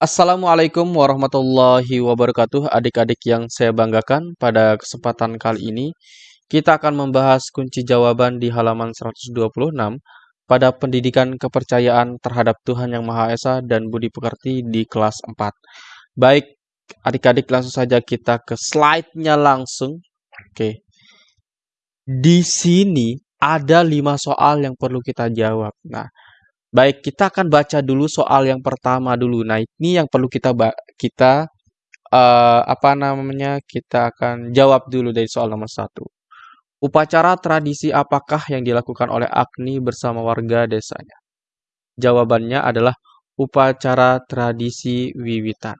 Assalamualaikum warahmatullahi wabarakatuh adik-adik yang saya banggakan. Pada kesempatan kali ini kita akan membahas kunci jawaban di halaman 126 pada pendidikan kepercayaan terhadap Tuhan Yang Maha Esa dan Budi Pekerti di kelas 4 baik adik-adik langsung saja kita ke slide-nya langsung. Oke. Di sini ada lima soal yang perlu kita jawab. Nah Baik, kita akan baca dulu soal yang pertama dulu. Nah, ini yang perlu kita kita uh, apa namanya? Kita akan jawab dulu dari soal nomor satu. Upacara tradisi apakah yang dilakukan oleh Agni bersama warga desanya? Jawabannya adalah upacara tradisi wiwitan.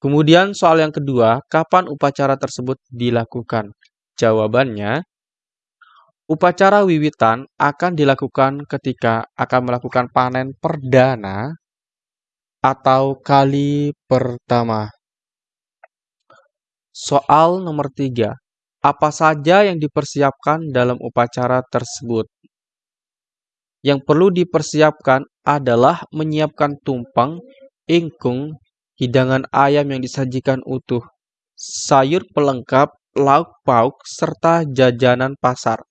Kemudian soal yang kedua, kapan upacara tersebut dilakukan? Jawabannya Upacara wiwitan akan dilakukan ketika akan melakukan panen perdana atau kali pertama. Soal nomor tiga. Apa saja yang dipersiapkan dalam upacara tersebut? Yang perlu dipersiapkan adalah menyiapkan tumpeng, ingkung, hidangan ayam yang disajikan utuh, sayur pelengkap, lauk pauk, serta jajanan pasar.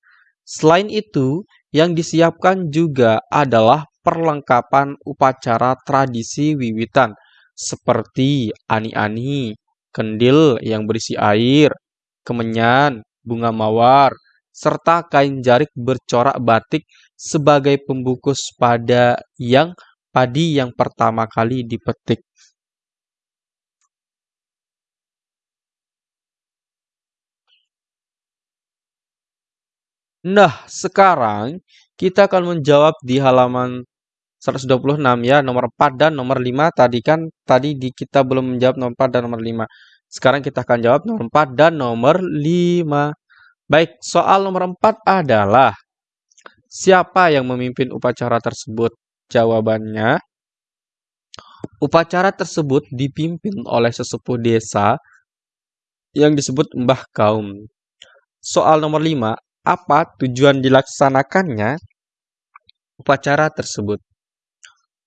Selain itu, yang disiapkan juga adalah perlengkapan upacara tradisi wiwitan seperti ani-ani, kendil yang berisi air, kemenyan, bunga mawar, serta kain jarik bercorak batik sebagai pembungkus pada yang padi yang pertama kali dipetik. Nah, sekarang kita akan menjawab di halaman 126 ya, nomor 4 dan nomor 5 tadi kan tadi di kita belum menjawab nomor 4 dan nomor 5. Sekarang kita akan jawab nomor 4 dan nomor 5. Baik, soal nomor 4 adalah siapa yang memimpin upacara tersebut? Jawabannya upacara tersebut dipimpin oleh sesepuh desa yang disebut Mbah Kaum. Soal nomor 5, apa tujuan dilaksanakannya upacara tersebut.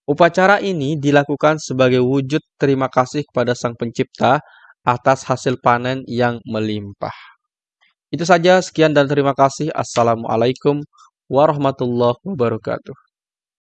Upacara ini dilakukan sebagai wujud terima kasih kepada Sang Pencipta atas hasil panen yang melimpah. Itu saja, sekian dan terima kasih. Assalamualaikum warahmatullahi wabarakatuh.